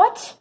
what?